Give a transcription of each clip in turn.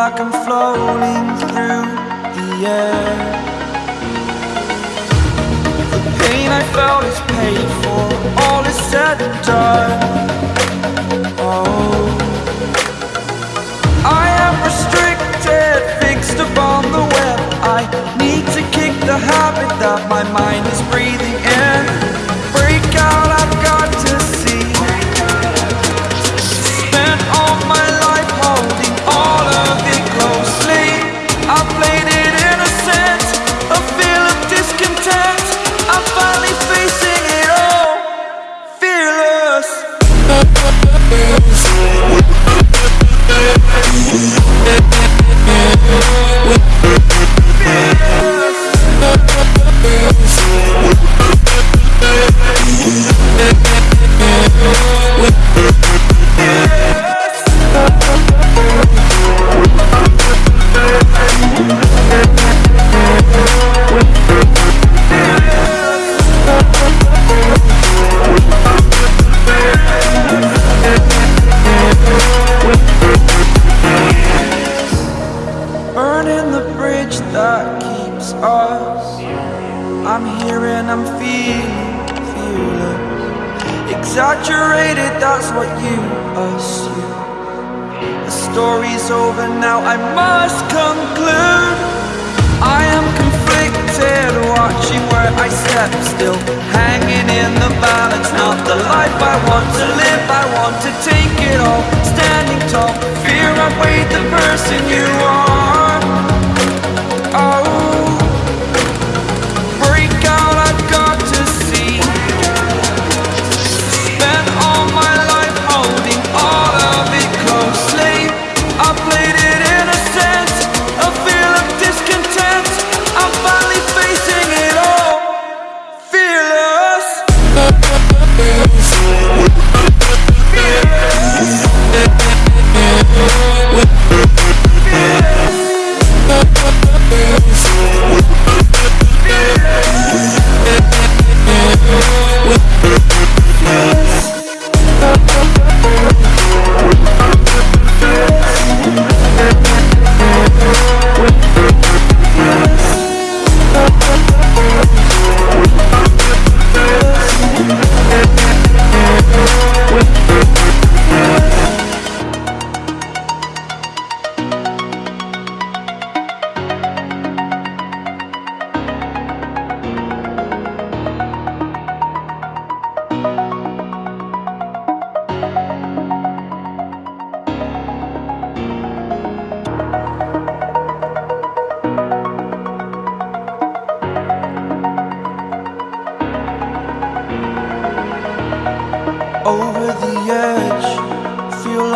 like I'm floating through the air. The pain I felt is paid for, all is said and done. Oh, We'll be right back. Us. I'm here and I'm feeling, feeling exaggerated. That's what you assume. The story's over now. I must conclude. I am conflicted, watching where I step still, hanging in the balance. Not the life I want to live. I want to take it all, standing tall. Fear I weighed the person you are.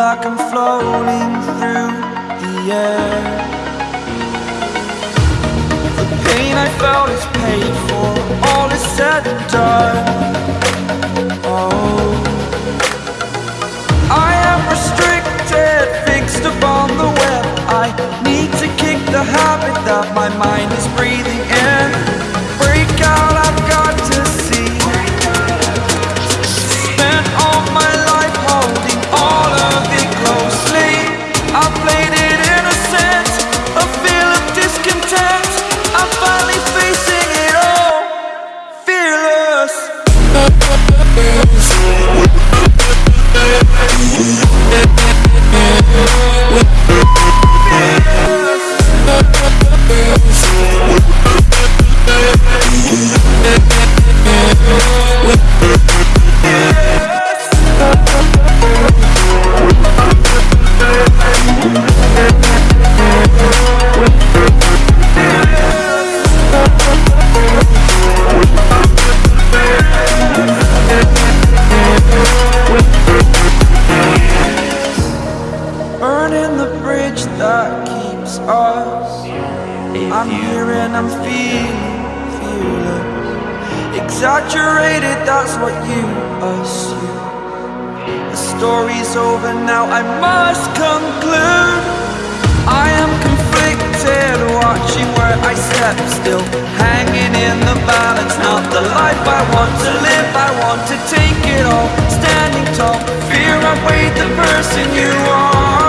Like I'm floating through the air. The pain I felt is paid for, all is said and done. I'm here and I'm feeling, feeling exaggerated. That's what you assume. The story's over now. I must conclude. I am conflicted, watching where I step still, hanging in the balance. Not the life I want to live. I want to take it all, standing tall. Fear I weighed the person you are.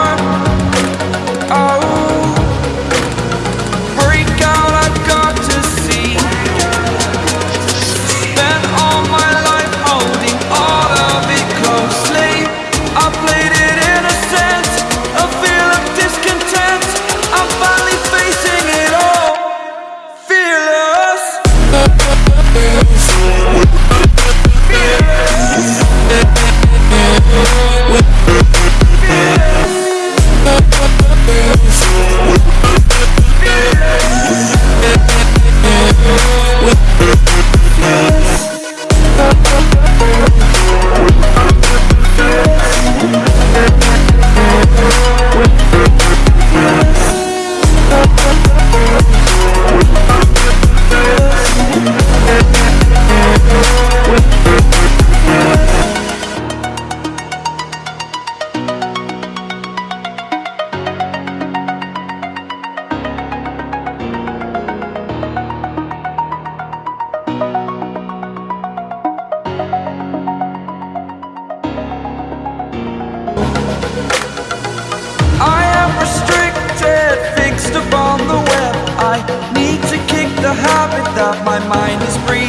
My mind is breathing